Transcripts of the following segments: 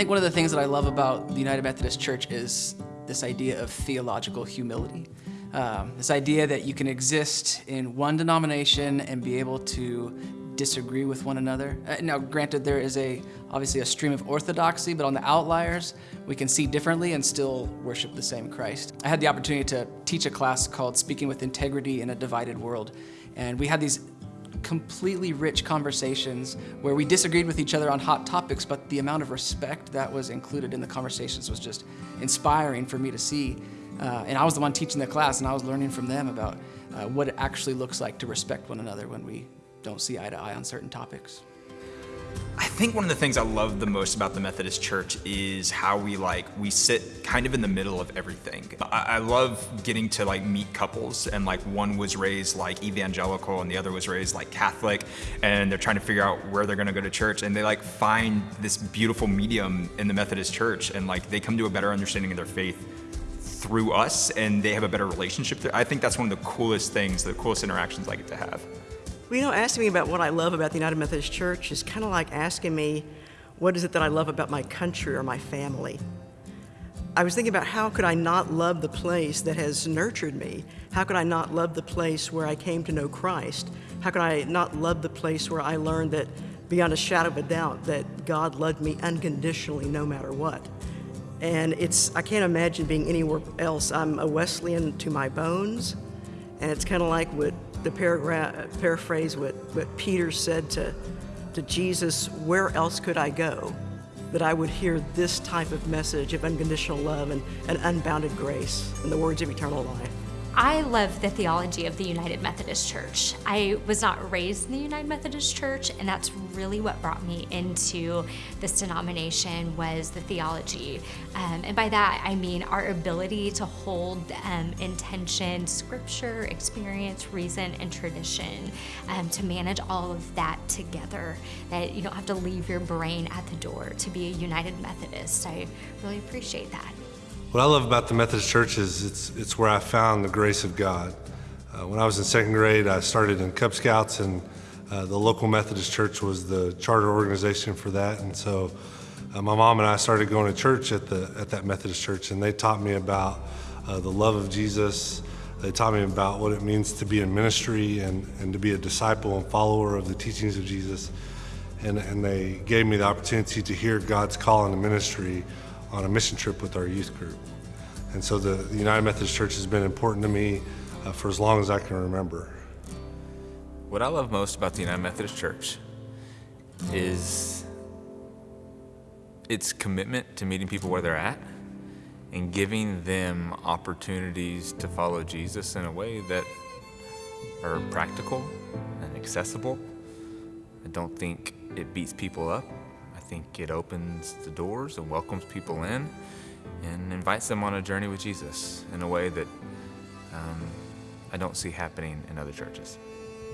think one of the things that I love about the United Methodist Church is this idea of theological humility. Um, this idea that you can exist in one denomination and be able to disagree with one another. Uh, now, granted, there is a obviously a stream of orthodoxy, but on the outliers, we can see differently and still worship the same Christ. I had the opportunity to teach a class called Speaking with Integrity in a Divided World, and we had these completely rich conversations where we disagreed with each other on hot topics, but the amount of respect that was included in the conversations was just inspiring for me to see. Uh, and I was the one teaching the class, and I was learning from them about uh, what it actually looks like to respect one another when we don't see eye to eye on certain topics. I think one of the things I love the most about the Methodist Church is how we like, we sit kind of in the middle of everything. I, I, love getting to like meet couples and like one was raised like evangelical and the other was raised like Catholic and they're trying to figure out where they're gonna go to church and they like find this beautiful medium in the Methodist Church and like they come to a better understanding of their faith through us and they have a better relationship. I think that's one of the coolest things, the coolest interactions I get to have. You know, asking me about what I love about the United Methodist Church is kind of like asking me, what is it that I love about my country or my family? I was thinking about how could I not love the place that has nurtured me? How could I not love the place where I came to know Christ? How could I not love the place where I learned that beyond a shadow of a doubt that God loved me unconditionally no matter what? And it's, I can't imagine being anywhere else. I'm a Wesleyan to my bones, and it's kind of like what the paragraph, paraphrase what, what Peter said to, to Jesus, where else could I go that I would hear this type of message of unconditional love and, and unbounded grace and the words of eternal life? I love the theology of the United Methodist Church. I was not raised in the United Methodist Church, and that's really what brought me into this denomination was the theology. Um, and by that, I mean our ability to hold um, intention, scripture, experience, reason, and tradition um, to manage all of that together. That you don't have to leave your brain at the door to be a United Methodist. I really appreciate that. What I love about the Methodist Church is it's, it's where I found the grace of God. Uh, when I was in second grade, I started in Cub Scouts, and uh, the local Methodist Church was the charter organization for that. And so uh, my mom and I started going to church at, the, at that Methodist Church, and they taught me about uh, the love of Jesus. They taught me about what it means to be in ministry and, and to be a disciple and follower of the teachings of Jesus. And, and they gave me the opportunity to hear God's call in the ministry on a mission trip with our youth group. And so the, the United Methodist Church has been important to me uh, for as long as I can remember. What I love most about the United Methodist Church is its commitment to meeting people where they're at and giving them opportunities to follow Jesus in a way that are practical and accessible. I don't think it beats people up think it opens the doors and welcomes people in and invites them on a journey with Jesus in a way that um, I don't see happening in other churches.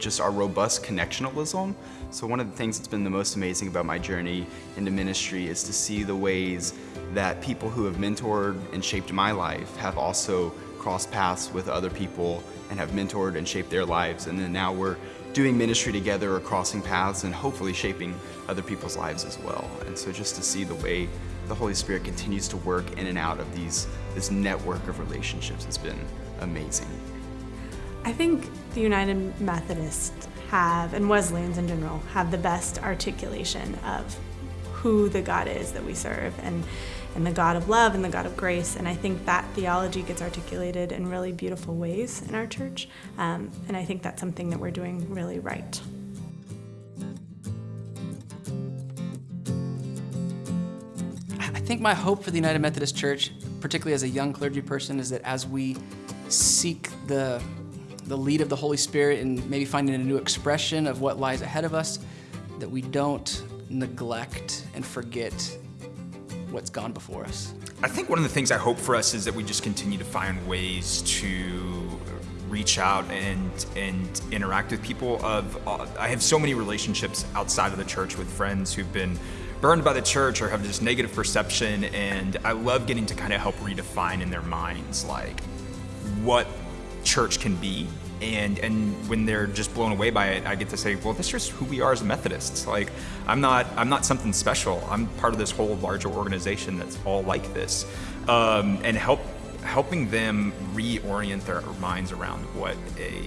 Just our robust connectionalism. So one of the things that's been the most amazing about my journey into ministry is to see the ways that people who have mentored and shaped my life have also crossed paths with other people and have mentored and shaped their lives. And then now we're doing ministry together or crossing paths and hopefully shaping other people's lives as well. And so just to see the way the Holy Spirit continues to work in and out of these this network of relationships has been amazing. I think the United Methodists have, and Wesleyans in general, have the best articulation of who the God is that we serve and and the God of love and the God of grace. And I think that theology gets articulated in really beautiful ways in our church. Um, and I think that's something that we're doing really right. I think my hope for the United Methodist Church, particularly as a young clergy person, is that as we seek the, the lead of the Holy Spirit and maybe finding a new expression of what lies ahead of us, that we don't neglect and forget what's gone before us. I think one of the things I hope for us is that we just continue to find ways to reach out and and interact with people of uh, I have so many relationships outside of the church with friends who've been burned by the church or have this negative perception and I love getting to kind of help redefine in their minds like what church can be and and when they're just blown away by it, I get to say, well, this is who we are as Methodists. Like, I'm not I'm not something special. I'm part of this whole larger organization that's all like this, um, and help helping them reorient their minds around what a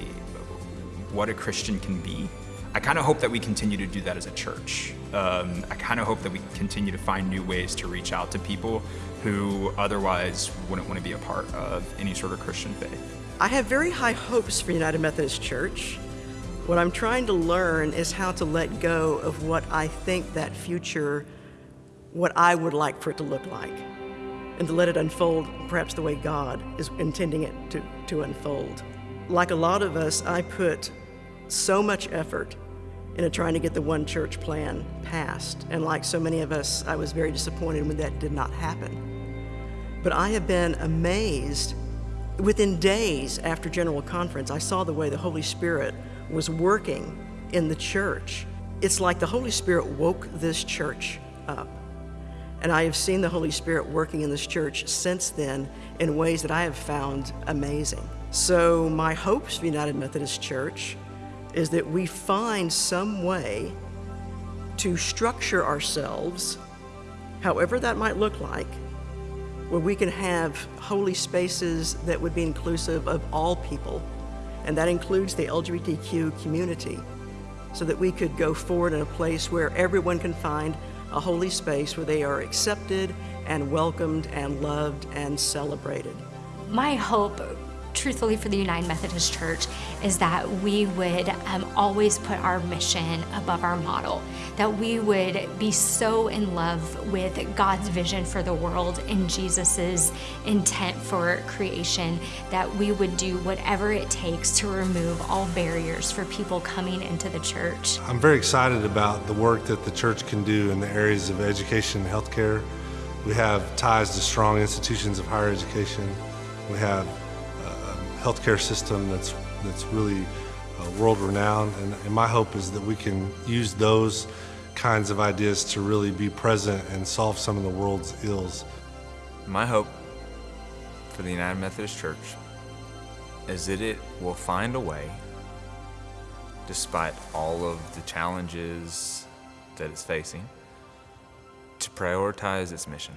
what a Christian can be. I kind of hope that we continue to do that as a church. Um, I kind of hope that we continue to find new ways to reach out to people who otherwise wouldn't want to be a part of any sort of Christian faith. I have very high hopes for United Methodist Church. What I'm trying to learn is how to let go of what I think that future, what I would like for it to look like, and to let it unfold perhaps the way God is intending it to, to unfold. Like a lot of us, I put so much effort into trying to get the one church plan passed. And like so many of us, I was very disappointed when that did not happen. But I have been amazed Within days after General Conference, I saw the way the Holy Spirit was working in the church. It's like the Holy Spirit woke this church up. And I have seen the Holy Spirit working in this church since then in ways that I have found amazing. So, my hopes for United Methodist Church is that we find some way to structure ourselves, however that might look like, where we can have holy spaces that would be inclusive of all people, and that includes the LGBTQ community, so that we could go forward in a place where everyone can find a holy space where they are accepted and welcomed and loved and celebrated. My hope truthfully for the United Methodist Church is that we would um, always put our mission above our model, that we would be so in love with God's vision for the world and Jesus's intent for creation that we would do whatever it takes to remove all barriers for people coming into the church. I'm very excited about the work that the church can do in the areas of education and healthcare. We have ties to strong institutions of higher education. We have healthcare system that's that's really uh, world renowned. And, and my hope is that we can use those kinds of ideas to really be present and solve some of the world's ills. My hope for the United Methodist Church is that it will find a way, despite all of the challenges that it's facing, to prioritize its mission,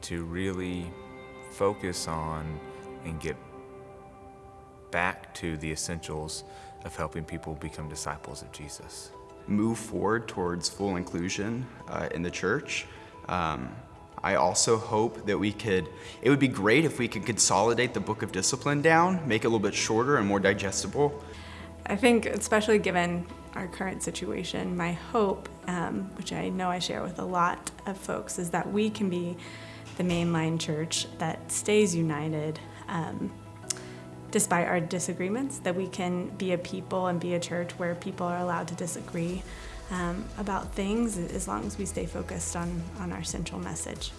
to really focus on and get back to the essentials of helping people become disciples of Jesus. Move forward towards full inclusion uh, in the church. Um, I also hope that we could, it would be great if we could consolidate the book of discipline down, make it a little bit shorter and more digestible. I think, especially given our current situation, my hope, um, which I know I share with a lot of folks, is that we can be the mainline church that stays united um, despite our disagreements, that we can be a people and be a church where people are allowed to disagree um, about things as long as we stay focused on, on our central message.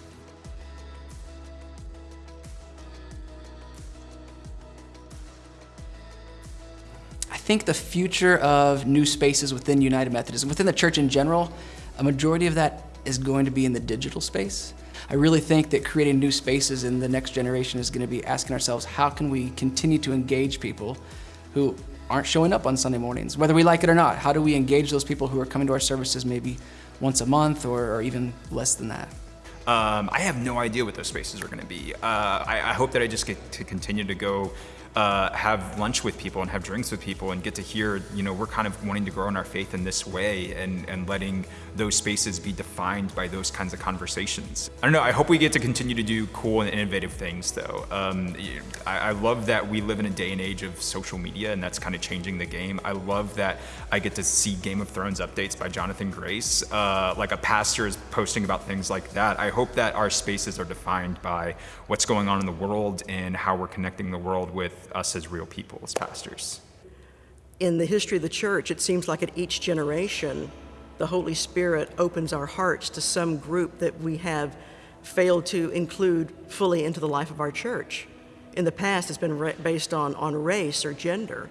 I think the future of new spaces within United Methodism, within the church in general, a majority of that is going to be in the digital space. I really think that creating new spaces in the next generation is going to be asking ourselves, how can we continue to engage people who aren't showing up on Sunday mornings, whether we like it or not? How do we engage those people who are coming to our services maybe once a month or, or even less than that? Um, I have no idea what those spaces are going to be. Uh, I, I, hope that I just get to continue to go uh, have lunch with people and have drinks with people and get to hear, you know, we're kind of wanting to grow in our faith in this way and, and letting those spaces be defined by those kinds of conversations. I don't know, I hope we get to continue to do cool and innovative things though. Um, I, I love that we live in a day and age of social media and that's kind of changing the game. I love that I get to see Game of Thrones updates by Jonathan Grace. Uh, like a pastor is posting about things like that. I hope that our spaces are defined by what's going on in the world and how we're connecting the world with us as real people, as pastors. In the history of the church, it seems like at each generation, the Holy Spirit opens our hearts to some group that we have failed to include fully into the life of our church. In the past, it's been based on, on race or gender.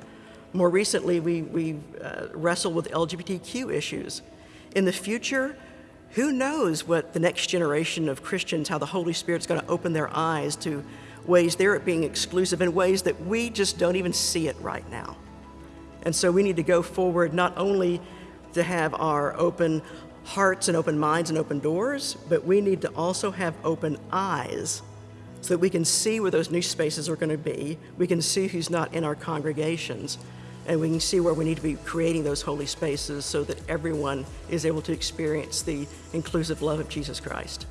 More recently, we, we uh, wrestle with LGBTQ issues. In the future, who knows what the next generation of Christians, how the Holy Spirit's going to open their eyes to ways they're being exclusive in ways that we just don't even see it right now. And so we need to go forward not only to have our open hearts and open minds and open doors, but we need to also have open eyes so that we can see where those new spaces are going to be. We can see who's not in our congregations, and we can see where we need to be creating those holy spaces so that everyone is able to experience the inclusive love of Jesus Christ.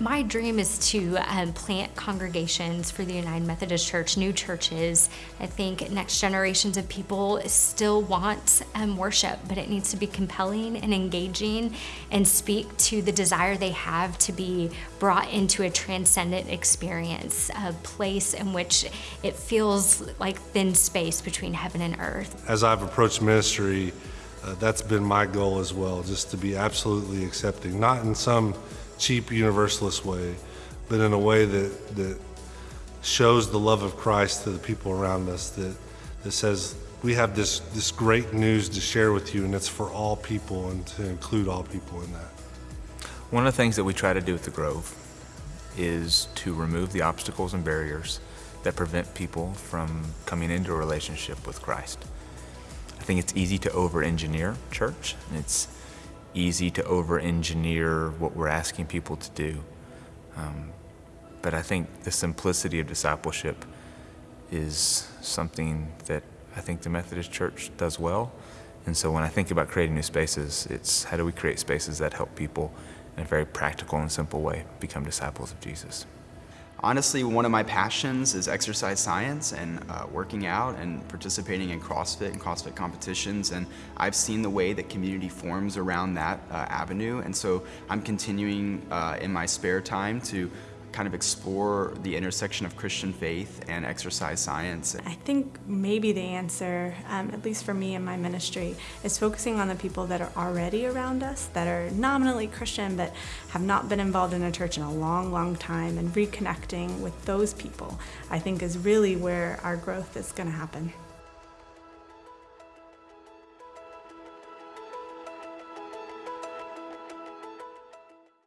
My dream is to um, plant congregations for the United Methodist Church, new churches. I think next generations of people still want um, worship, but it needs to be compelling and engaging and speak to the desire they have to be brought into a transcendent experience, a place in which it feels like thin space between heaven and earth. As I've approached ministry, uh, that's been my goal as well, just to be absolutely accepting, not in some cheap universalist way, but in a way that, that shows the love of Christ to the people around us, that, that says, we have this, this great news to share with you, and it's for all people and to include all people in that. One of the things that we try to do at the Grove is to remove the obstacles and barriers that prevent people from coming into a relationship with Christ. I think it's easy to over engineer church. And it's easy to over engineer what we're asking people to do. Um, but I think the simplicity of discipleship is something that I think the Methodist Church does well. And so when I think about creating new spaces, it's how do we create spaces that help people in a very practical and simple way become disciples of Jesus. Honestly, one of my passions is exercise science and uh, working out and participating in CrossFit and CrossFit competitions. And I've seen the way that community forms around that uh, avenue. And so I'm continuing uh, in my spare time to kind of explore the intersection of Christian faith and exercise science. I think maybe the answer, um, at least for me in my ministry, is focusing on the people that are already around us, that are nominally Christian but have not been involved in a church in a long, long time, and reconnecting with those people, I think is really where our growth is going to happen.